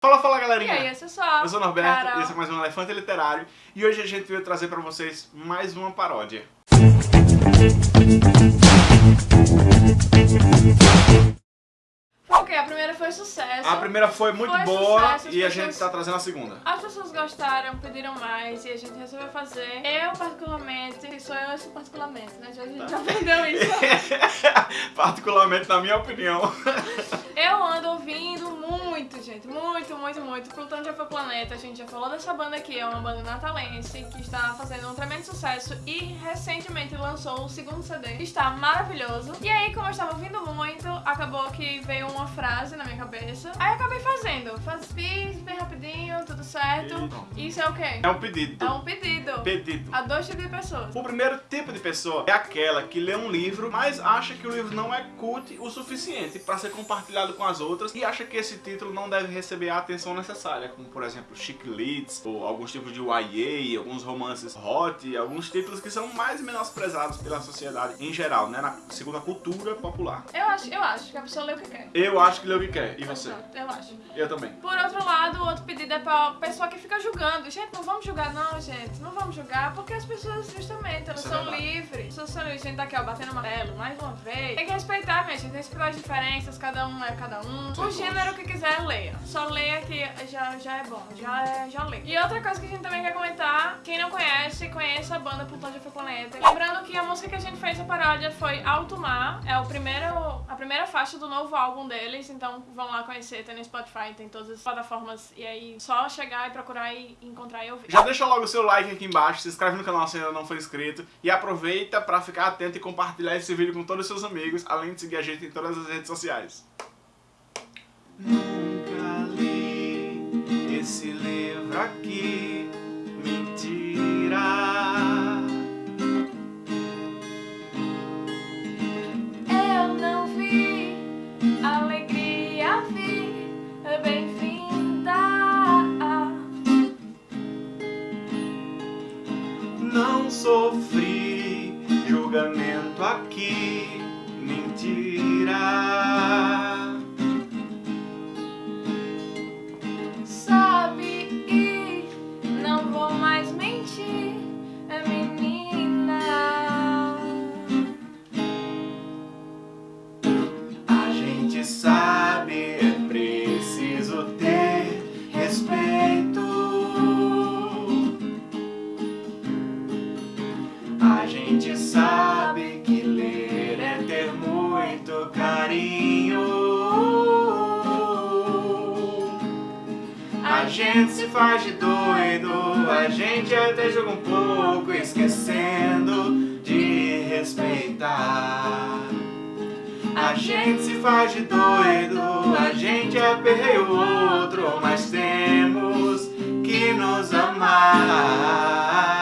Fala, fala galerinha! E aí, esse é. Eu sou o Norberto, Carol. esse é mais um Elefante Literário e hoje a gente veio trazer pra vocês mais uma paródia. Ok, a primeira foi sucesso. A primeira foi muito Foi boa sucesso, e a pessoas- gente tá trazendo a segunda. As pessoas gostaram, pediram mais e a gente resolveu fazer. Eu, particularmente, sou eu esse particularmente, né? Já, a gente já aprendeu isso. Particularmente na minha opinião. Eu ando ouvindo muito. Muito, muito. Plutão já foi planeta. A gente já falou dessa banda aqui. É uma banda natalense que está fazendo um tremendo sucesso e recentemente lançou o segundo CD. que Está maravilhoso. E aí, como eu estava ouvindo muito, acabou que veio uma frase na minha cabeça. Aí eu acabei fazendo. Faz, fiz bem rapidinho, tudo certo. E. Isso é o quê? É um pedido. É um pedido. Pedido. A dois tipos de pessoas. O primeiro tipo de pessoa é aquela que lê um livro, mas acha que o livro não é cult o suficiente para ser compartilhado com as outras e acha que esse título não deve receber a atenção necessária, como por exemplo Chick Leads, ou alguns tipos de YA, alguns romances hot, alguns títulos que são mais menosprezados pela sociedade em geral, né, na segundo a cultura popular. Eu acho, eu acho que a pessoa lê o que quer. Eu acho que lê o que quer, e você? Eu acho. Eu também. Por outro lado, o outro pedido é pra pessoa que fica julgando. Gente, não vamos julgar não, gente. Não vamos julgar, porque as pessoas, justamente, elas é são verdade. livres. As pessoas são livres. Gente tá aqui, ó, batendo amarelo, mais uma vez. Tem que respeitar, minha gente. Respeitar as diferenças, cada um é cada um. O gênero que quiser, leia. Só leia que já, já é bom, já, é, já lê. E outra coisa que a gente também quer comentar, quem não conhece, conheça a banda Plutão de Foi Planeta. Lembrando que a música que a gente fez a paródia foi Alto Mar, é o primeiro, a primeira faixa do novo álbum deles, então vão lá conhecer, tem no Spotify, tem todas as plataformas, e aí só chegar e procurar e encontrar e ouvir. Já deixa logo o seu like aqui embaixo, se inscreve no canal se ainda não for inscrito e aproveita pra ficar atento e compartilhar esse vídeo com todos os seus amigos, além de seguir a gente em todas as redes sociais. Esse livro aqui, mentira. Eu não vi alegria vi, bem-vinda. Não sofri julgamento aqui, mentira. Sabe, é preciso ter respeito. A gente sabe que ler é ter muito carinho. A gente se faz de doido, a gente até joga um pouco, esquecendo de respeitar. A gente se faz de doido, a gente aperreia o outro, mas temos que nos amar.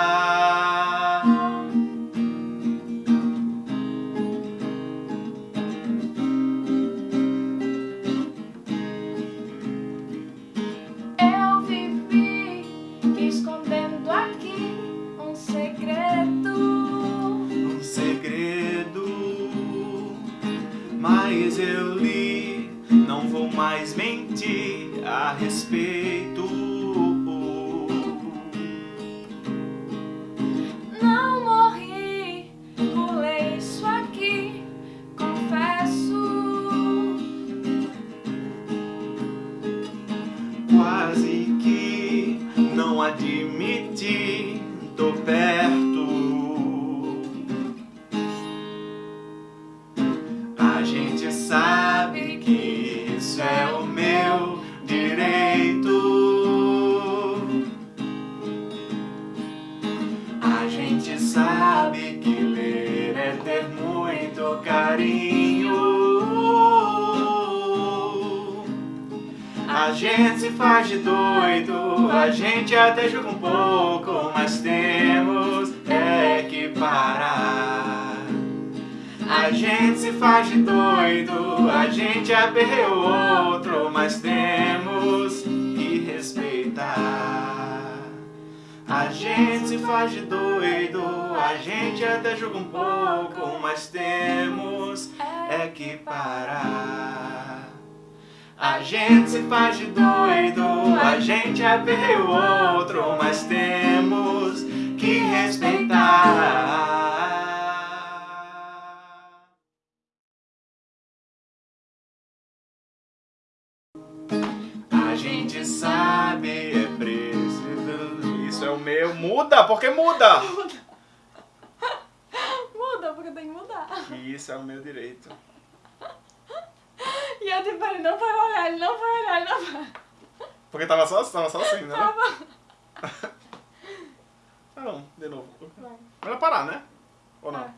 Eu li, não vou mais mentir a respeito. Gente se faz de doido, a gente até joga um pouco, mas temos é que parar. A gente se faz de doido, a gente aperreia o outro, mas temos que respeitar. A gente se faz de doido, a gente até joga um pouco, mas temos é que parar. A gente se faz de doido, a gente aperreia o outro, mas temos que respeitar. A gente sabe, é preciso. Isso é o meu. Muda, porque muda! Muda, porque tem que mudar. Isso é o meu direito. Eu tipo, ele não vai olhar, ele não vai olhar, ele não vai. Porque tava só, tava só assim, né? Tava. Ah, não, de novo. Vai. Melhor parar, né? Ou não? É.